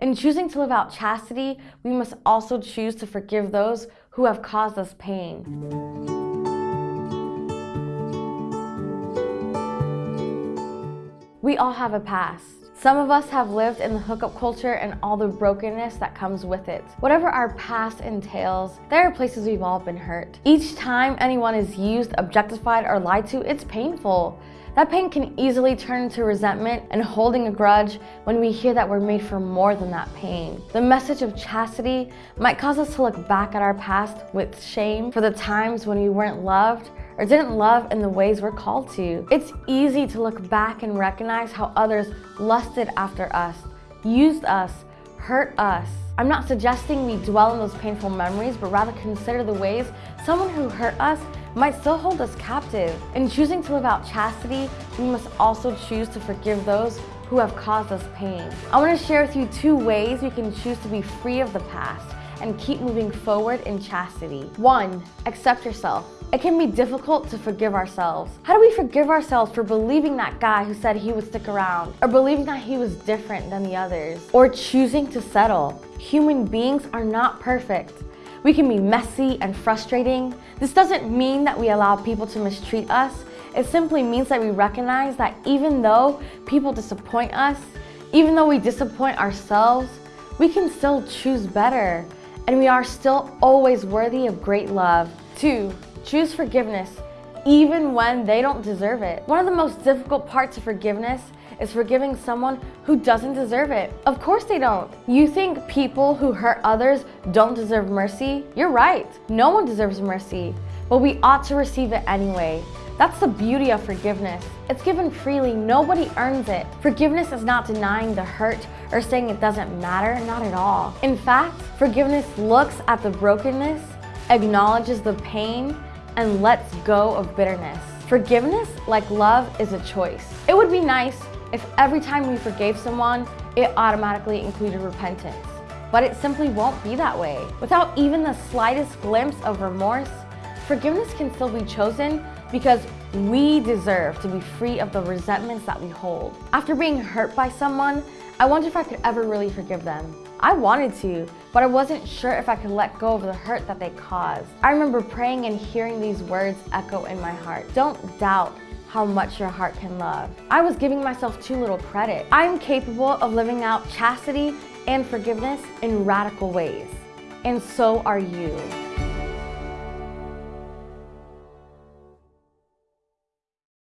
In choosing to live out chastity, we must also choose to forgive those who have caused us pain. We all have a past. Some of us have lived in the hookup culture and all the brokenness that comes with it. Whatever our past entails, there are places we've all been hurt. Each time anyone is used, objectified, or lied to, it's painful. That pain can easily turn into resentment and holding a grudge when we hear that we're made for more than that pain. The message of chastity might cause us to look back at our past with shame for the times when we weren't loved or didn't love in the ways we're called to. It's easy to look back and recognize how others lusted after us, used us, hurt us. I'm not suggesting we dwell in those painful memories, but rather consider the ways someone who hurt us might still hold us captive. In choosing to live out chastity, we must also choose to forgive those who have caused us pain. I want to share with you two ways we can choose to be free of the past and keep moving forward in chastity. One, accept yourself. It can be difficult to forgive ourselves. How do we forgive ourselves for believing that guy who said he would stick around? Or believing that he was different than the others? Or choosing to settle? Human beings are not perfect. We can be messy and frustrating. This doesn't mean that we allow people to mistreat us. It simply means that we recognize that even though people disappoint us, even though we disappoint ourselves, we can still choose better. And we are still always worthy of great love. Two, choose forgiveness even when they don't deserve it. One of the most difficult parts of forgiveness is forgiving someone who doesn't deserve it. Of course they don't. You think people who hurt others don't deserve mercy? You're right. No one deserves mercy, but we ought to receive it anyway. That's the beauty of forgiveness. It's given freely, nobody earns it. Forgiveness is not denying the hurt or saying it doesn't matter, not at all. In fact, forgiveness looks at the brokenness, acknowledges the pain, and lets go of bitterness. Forgiveness, like love, is a choice. It would be nice if every time we forgave someone, it automatically included repentance. But it simply won't be that way. Without even the slightest glimpse of remorse, forgiveness can still be chosen because we deserve to be free of the resentments that we hold. After being hurt by someone, I wonder if I could ever really forgive them. I wanted to, but I wasn't sure if I could let go of the hurt that they caused. I remember praying and hearing these words echo in my heart. Don't doubt how much your heart can love. I was giving myself too little credit. I am capable of living out chastity and forgiveness in radical ways. And so are you.